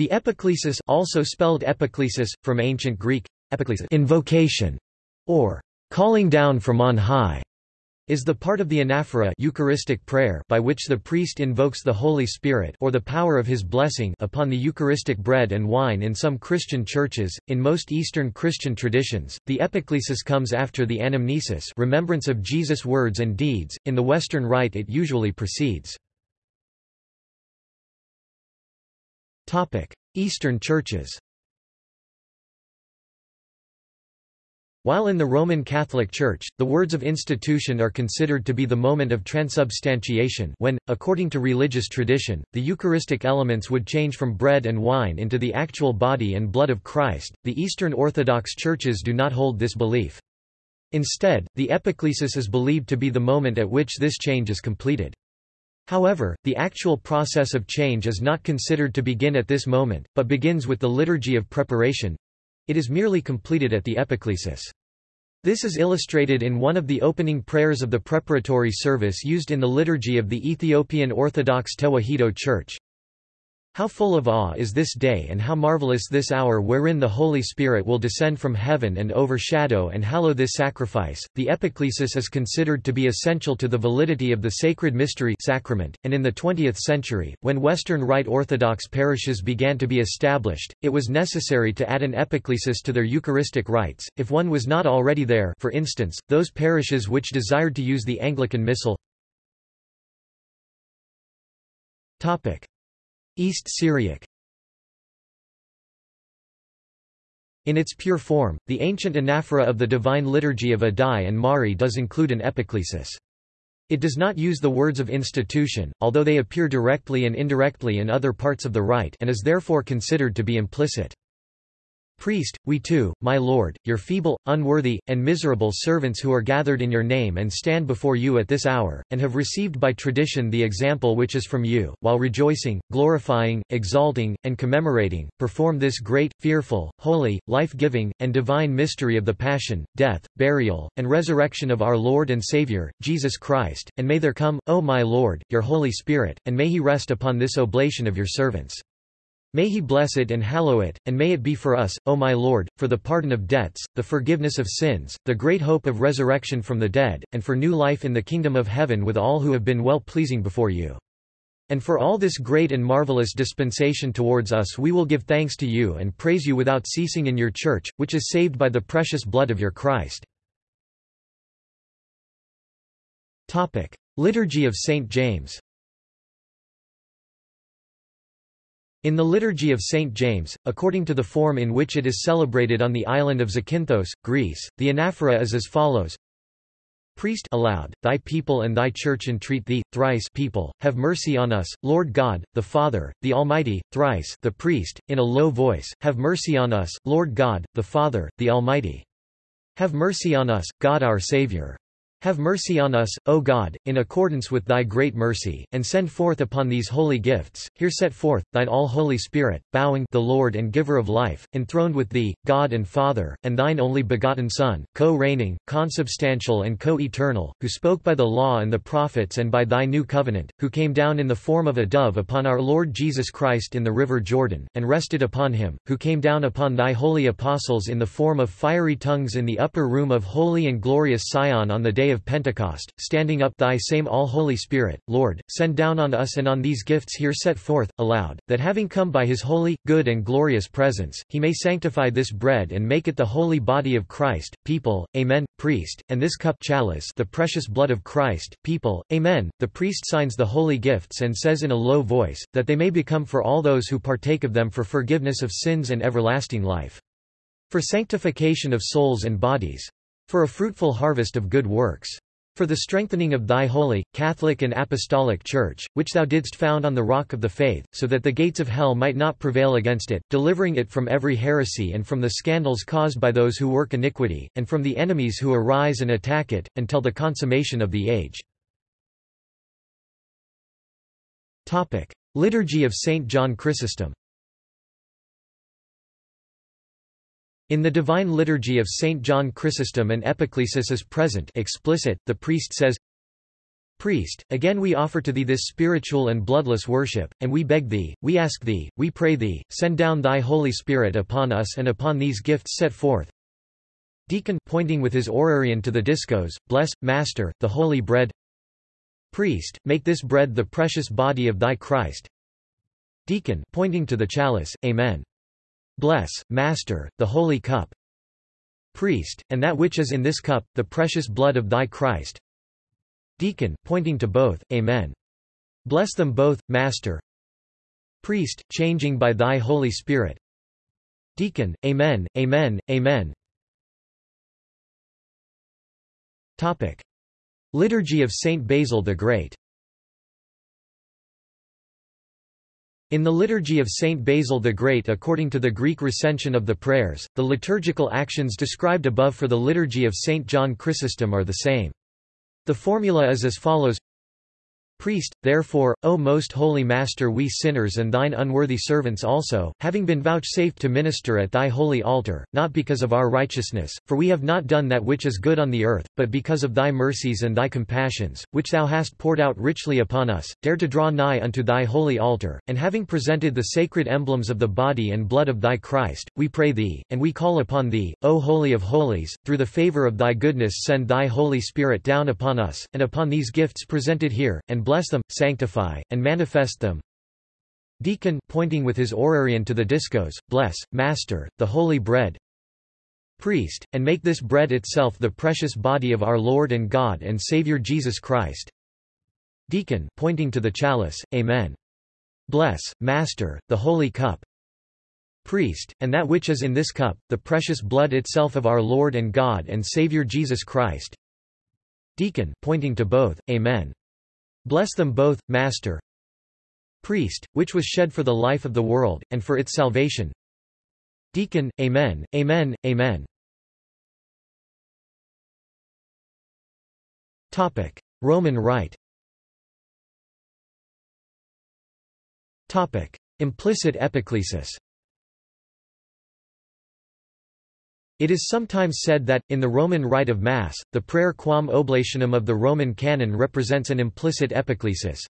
The epiclesis also spelled epiclesis, from ancient Greek, epiclesis invocation, or calling down from on high, is the part of the anaphora Eucharistic prayer by which the priest invokes the Holy Spirit or the power of his blessing upon the Eucharistic bread and wine in some Christian churches. In most Eastern Christian traditions, the epiclesis comes after the anamnesis remembrance of Jesus' words and deeds, in the Western Rite it usually precedes. Eastern churches While in the Roman Catholic Church, the words of institution are considered to be the moment of transubstantiation when, according to religious tradition, the Eucharistic elements would change from bread and wine into the actual body and blood of Christ, the Eastern Orthodox churches do not hold this belief. Instead, the epiclesis is believed to be the moment at which this change is completed. However, the actual process of change is not considered to begin at this moment, but begins with the liturgy of preparation. It is merely completed at the epiclesis. This is illustrated in one of the opening prayers of the preparatory service used in the liturgy of the Ethiopian Orthodox Tewahedo Church. How full of awe is this day and how marvelous this hour wherein the Holy Spirit will descend from heaven and overshadow and hallow this sacrifice. The epiclesis is considered to be essential to the validity of the sacred mystery sacrament, and in the 20th century, when Western Rite Orthodox parishes began to be established, it was necessary to add an epiclesis to their Eucharistic rites, if one was not already there for instance, those parishes which desired to use the Anglican Missal. East Syriac In its pure form, the ancient anaphora of the Divine Liturgy of Addai and Mari does include an epiclesis. It does not use the words of institution, although they appear directly and indirectly in other parts of the rite and is therefore considered to be implicit. Priest, we too, my Lord, your feeble, unworthy, and miserable servants who are gathered in your name and stand before you at this hour, and have received by tradition the example which is from you, while rejoicing, glorifying, exalting, and commemorating, perform this great, fearful, holy, life-giving, and divine mystery of the Passion, death, burial, and resurrection of our Lord and Saviour, Jesus Christ, and may there come, O my Lord, your Holy Spirit, and may he rest upon this oblation of your servants. May he bless it and hallow it, and may it be for us, O my Lord, for the pardon of debts, the forgiveness of sins, the great hope of resurrection from the dead, and for new life in the kingdom of heaven with all who have been well-pleasing before you. And for all this great and marvelous dispensation towards us we will give thanks to you and praise you without ceasing in your church, which is saved by the precious blood of your Christ. Liturgy of St. James In the Liturgy of St. James, according to the form in which it is celebrated on the island of Zakynthos, Greece, the anaphora is as follows Priest aloud, thy people and thy church entreat thee, thrice people, have mercy on us, Lord God, the Father, the Almighty, thrice the priest, in a low voice, have mercy on us, Lord God, the Father, the Almighty. Have mercy on us, God our Saviour. Have mercy on us, O God, in accordance with thy great mercy, and send forth upon these holy gifts, here set forth, thine all-holy Spirit, bowing the Lord and giver of life, enthroned with thee, God and Father, and thine only begotten Son, co-reigning, consubstantial and co-eternal, who spoke by the law and the prophets and by thy new covenant, who came down in the form of a dove upon our Lord Jesus Christ in the river Jordan, and rested upon him, who came down upon thy holy apostles in the form of fiery tongues in the upper room of holy and glorious Sion on the day of Pentecost, standing up thy same all-holy Spirit, Lord, send down on us and on these gifts here set forth, aloud, that having come by his holy, good and glorious presence, he may sanctify this bread and make it the holy body of Christ, people, Amen, priest, and this cup chalice the precious blood of Christ, people, Amen. The priest signs the holy gifts and says in a low voice, that they may become for all those who partake of them for forgiveness of sins and everlasting life. For sanctification of souls and bodies for a fruitful harvest of good works. For the strengthening of thy holy, Catholic and Apostolic Church, which thou didst found on the rock of the faith, so that the gates of hell might not prevail against it, delivering it from every heresy and from the scandals caused by those who work iniquity, and from the enemies who arise and attack it, until the consummation of the age. Liturgy of Saint John Chrysostom In the Divine Liturgy of St. John Chrysostom an epiclesis is present explicit, the priest says, Priest, again we offer to thee this spiritual and bloodless worship, and we beg thee, we ask thee, we pray thee, send down thy Holy Spirit upon us and upon these gifts set forth. Deacon pointing with his orarion to the discos, bless, Master, the holy bread. Priest, make this bread the precious body of thy Christ. Deacon pointing to the chalice, Amen. Bless, Master, the holy cup. Priest, and that which is in this cup, the precious blood of thy Christ. Deacon, pointing to both, Amen. Bless them both, Master. Priest, changing by thy Holy Spirit. Deacon, Amen, Amen, Amen. Topic. Liturgy of Saint Basil the Great In the Liturgy of Saint Basil the Great according to the Greek recension of the prayers, the liturgical actions described above for the Liturgy of Saint John Chrysostom are the same. The formula is as follows Priest, therefore, O most holy Master we sinners and thine unworthy servants also, having been vouchsafed to minister at thy holy altar, not because of our righteousness, for we have not done that which is good on the earth, but because of thy mercies and thy compassions, which thou hast poured out richly upon us, dare to draw nigh unto thy holy altar, and having presented the sacred emblems of the body and blood of thy Christ, we pray thee, and we call upon thee, O Holy of Holies, through the favor of thy goodness send thy Holy Spirit down upon us, and upon these gifts presented here, and bless them, sanctify, and manifest them. Deacon pointing with his orarion to the discos, bless, Master, the holy bread. Priest, and make this bread itself the precious body of our Lord and God and Saviour Jesus Christ. Deacon pointing to the chalice, Amen. Bless, Master, the holy cup. Priest, and that which is in this cup, the precious blood itself of our Lord and God and Saviour Jesus Christ. Deacon pointing to both, Amen. Bless them both, Master. Priest, which was shed for the life of the world, and for its salvation. Deacon, Amen, Amen, Amen. Topic. Roman Rite Topic. Implicit epiclesis It is sometimes said that, in the Roman rite of Mass, the prayer quam oblationem of the Roman canon represents an implicit epiclesis.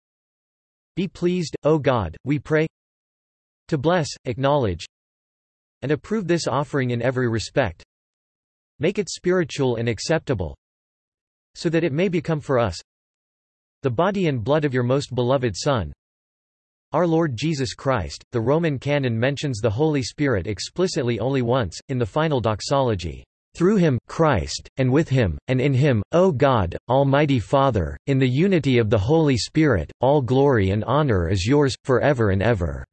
Be pleased, O God, we pray to bless, acknowledge, and approve this offering in every respect. Make it spiritual and acceptable, so that it may become for us the body and blood of your most beloved Son, our Lord Jesus Christ, the Roman canon mentions the Holy Spirit explicitly only once, in the final doxology. Through him, Christ, and with him, and in him, O God, Almighty Father, in the unity of the Holy Spirit, all glory and honor is yours, forever and ever."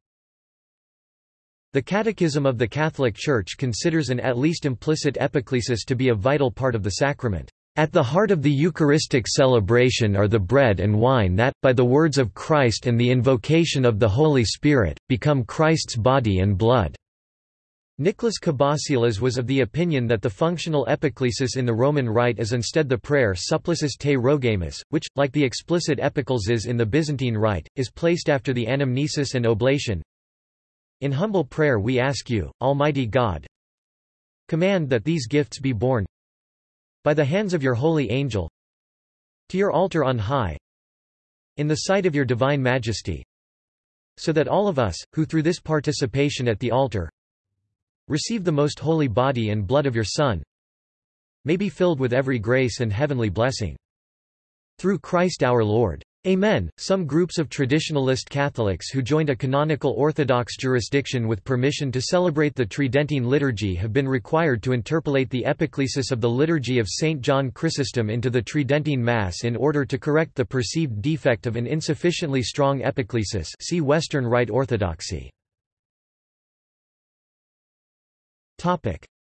The Catechism of the Catholic Church considers an at least implicit epiclesis to be a vital part of the sacrament. At the heart of the Eucharistic celebration are the bread and wine that, by the words of Christ and the invocation of the Holy Spirit, become Christ's body and blood. Nicholas Cabasilas was of the opinion that the functional epiclesis in the Roman Rite is instead the prayer Supplices te rogamus, which, like the explicit epiclesis in the Byzantine Rite, is placed after the anamnesis and oblation. In humble prayer we ask you, Almighty God, command that these gifts be borne, by the hands of your holy angel to your altar on high in the sight of your divine majesty so that all of us, who through this participation at the altar receive the most holy body and blood of your Son, may be filled with every grace and heavenly blessing. Through Christ our Lord. Amen. Some groups of traditionalist Catholics who joined a canonical Orthodox jurisdiction with permission to celebrate the Tridentine liturgy have been required to interpolate the epiclesis of the liturgy of St. John Chrysostom into the Tridentine Mass in order to correct the perceived defect of an insufficiently strong epiclesis see Western Rite Orthodoxy.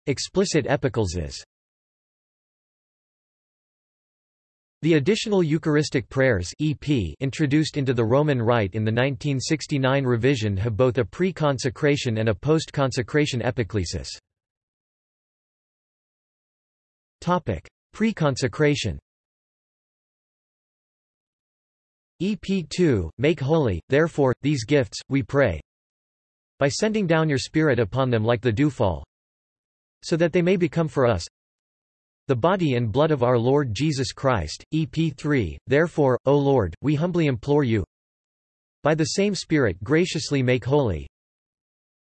Explicit epiclesis The additional Eucharistic prayers EP introduced into the Roman Rite in the 1969 revision have both a pre-consecration and a post-consecration epiclesis. Pre-consecration EP2, Make holy, therefore, these gifts, we pray, by sending down your Spirit upon them like the dewfall, so that they may become for us The body and blood of our Lord Jesus Christ, EP 3, therefore, O Lord, we humbly implore you, by the same Spirit graciously make holy,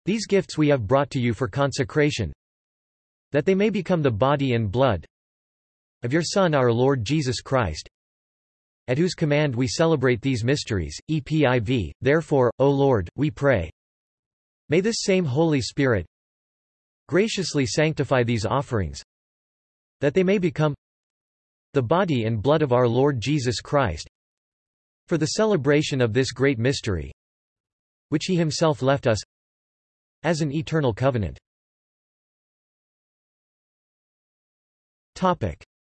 these gifts we have brought to you for consecration, that they may become the body and blood of your Son our Lord Jesus Christ, at whose command we celebrate these mysteries, EPIV, therefore, O Lord, we pray. May this same Holy Spirit graciously sanctify these offerings, that they may become the body and blood of our Lord Jesus Christ, for the celebration of this great mystery, which he himself left us as an eternal covenant.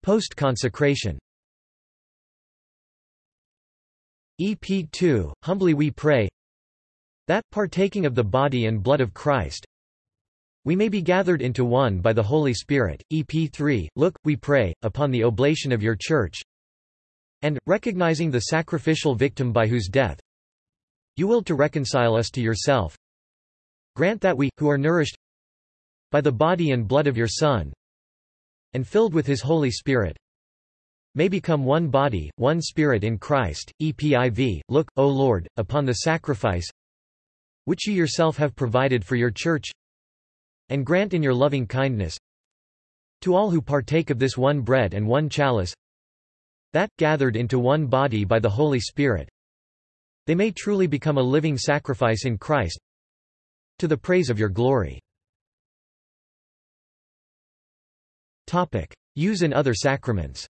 Post-consecration EP 2, Humbly we pray that, partaking of the body and blood of Christ, we may be gathered into one by the Holy Spirit. EP 3, Look, we pray, upon the oblation of your Church, and, recognizing the sacrificial victim by whose death you willed to reconcile us to yourself, grant that we, who are nourished by the body and blood of your Son, and filled with his Holy Spirit, may become one body, one spirit in Christ. EPIV, look, O Lord, upon the sacrifice which you yourself have provided for your church, and grant in your loving kindness to all who partake of this one bread and one chalice, that, gathered into one body by the Holy Spirit, they may truly become a living sacrifice in Christ, to the praise of your glory. Topic. Use in other sacraments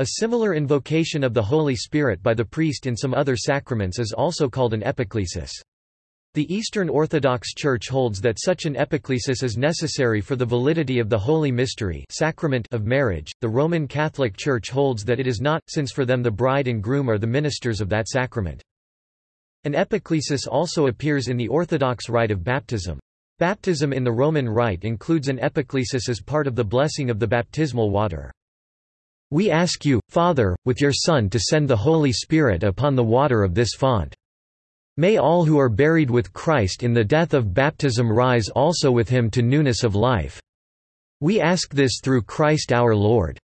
A similar invocation of the Holy Spirit by the priest in some other sacraments is also called an epiclesis. The Eastern Orthodox Church holds that such an epiclesis is necessary for the validity of the Holy Mystery sacrament of marriage. The Roman Catholic Church holds that it is not, since for them the bride and groom are the ministers of that sacrament. An epiclesis also appears in the Orthodox rite of baptism. Baptism in the Roman Rite includes an epiclesis as part of the blessing of the baptismal water. We ask you, Father, with your Son to send the Holy Spirit upon the water of this font. May all who are buried with Christ in the death of baptism rise also with him to newness of life. We ask this through Christ our Lord.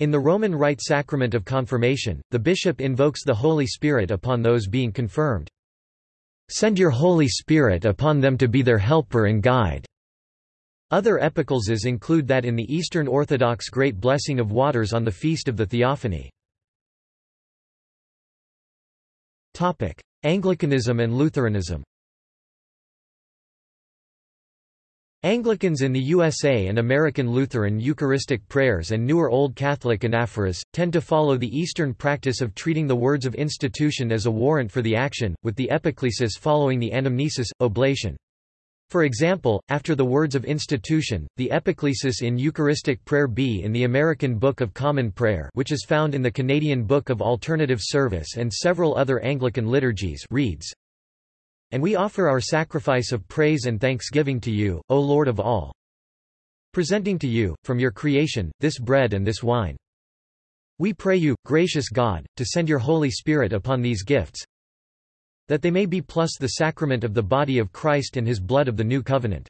In the Roman Rite sacrament of confirmation, the bishop invokes the Holy Spirit upon those being confirmed. Send your Holy Spirit upon them to be their helper and guide. Other epicleses include that in the Eastern Orthodox Great Blessing of Waters on the Feast of the Theophany. Anglicanism and Lutheranism Anglicans in the USA and American Lutheran Eucharistic prayers and newer Old Catholic anaphoras, tend to follow the Eastern practice of treating the words of institution as a warrant for the action, with the epiclesis following the anamnesis, oblation. For example, after the words of institution, the epiclesis in Eucharistic Prayer B in the American Book of Common Prayer which is found in the Canadian Book of Alternative Service and several other Anglican liturgies reads, And we offer our sacrifice of praise and thanksgiving to you, O Lord of all, presenting to you, from your creation, this bread and this wine. We pray you, gracious God, to send your Holy Spirit upon these gifts, that they may be plus the sacrament of the body of Christ and his blood of the new covenant.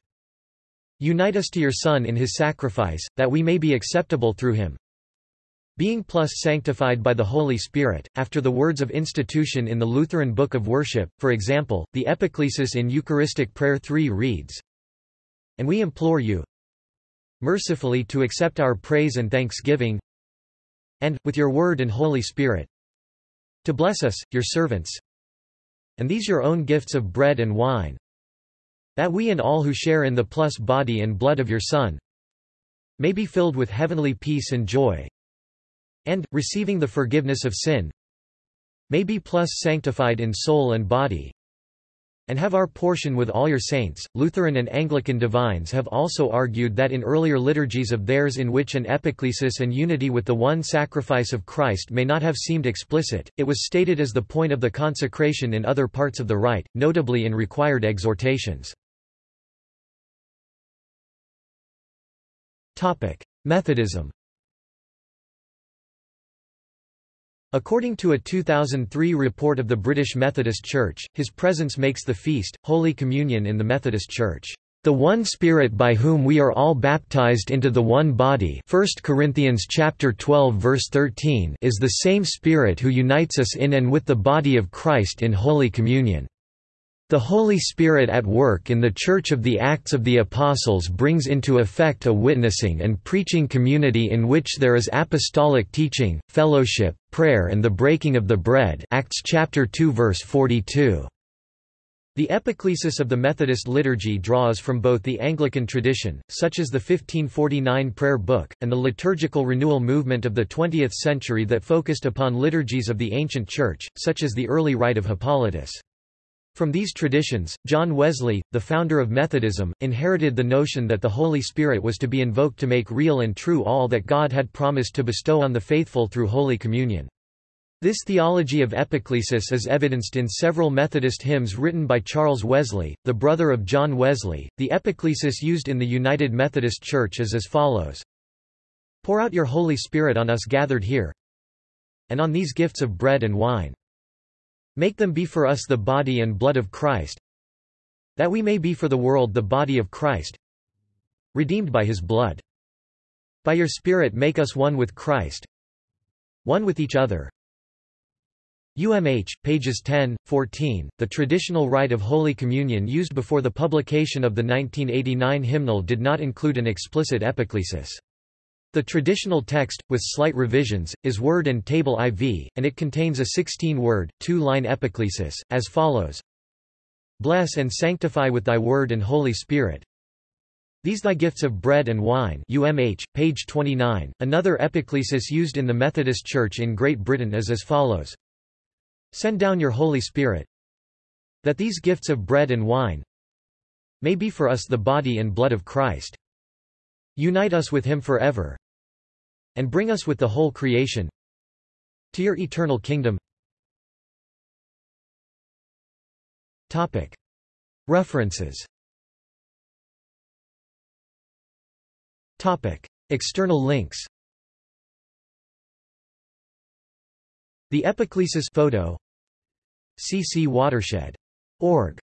Unite us to your Son in his sacrifice, that we may be acceptable through him. Being plus sanctified by the Holy Spirit, after the words of institution in the Lutheran Book of Worship, for example, the epiclesis in Eucharistic Prayer 3 reads, And we implore you, mercifully to accept our praise and thanksgiving, and, with your word and Holy Spirit, to bless us, your servants, and these your own gifts of bread and wine, that we and all who share in the plus body and blood of your Son may be filled with heavenly peace and joy, and, receiving the forgiveness of sin, may be plus sanctified in soul and body, and have our portion with all your saints. Lutheran and Anglican divines have also argued that in earlier liturgies of theirs in which an epiclesis and unity with the one sacrifice of Christ may not have seemed explicit, it was stated as the point of the consecration in other parts of the rite, notably in required exhortations. Methodism According to a 2003 report of the British Methodist Church, his presence makes the feast, Holy Communion in the Methodist Church, The one Spirit by whom we are all baptized into the one body 1 Corinthians chapter 12 verse 13 is the same Spirit who unites us in and with the body of Christ in Holy Communion. The Holy Spirit at work in the Church of the Acts of the Apostles brings into effect a witnessing and preaching community in which there is apostolic teaching, fellowship, prayer and the breaking of the bread Acts chapter 2 verse 42. The epiclesis of the Methodist liturgy draws from both the Anglican tradition, such as the 1549 Prayer Book, and the liturgical renewal movement of the 20th century that focused upon liturgies of the ancient Church, such as the early Rite of Hippolytus. From these traditions, John Wesley, the founder of Methodism, inherited the notion that the Holy Spirit was to be invoked to make real and true all that God had promised to bestow on the faithful through Holy Communion. This theology of epiclesis is evidenced in several Methodist hymns written by Charles Wesley, the brother of John Wesley. The epiclesis used in the United Methodist Church is as follows Pour out your Holy Spirit on us gathered here, and on these gifts of bread and wine. Make them be for us the body and blood of Christ, that we may be for the world the body of Christ, redeemed by his blood. By your Spirit make us one with Christ, one with each other, UMH, pages 10, 14. The traditional rite of Holy Communion used before the publication of the 1989 hymnal did not include an explicit epiclesis. The traditional text, with slight revisions, is word and table IV, and it contains a 16-word, two-line epiclesis, as follows. Bless and sanctify with thy word and Holy Spirit, these thy gifts of bread and wine UMH, page 29. Another epiclesis used in the Methodist Church in Great Britain is as follows. Send down your Holy Spirit, that these gifts of bread and wine may be for us the body and blood of Christ. Unite us with him forever, and bring us with the whole creation to your eternal kingdom. References External links The Epiclesis photo CC Watershed. Org.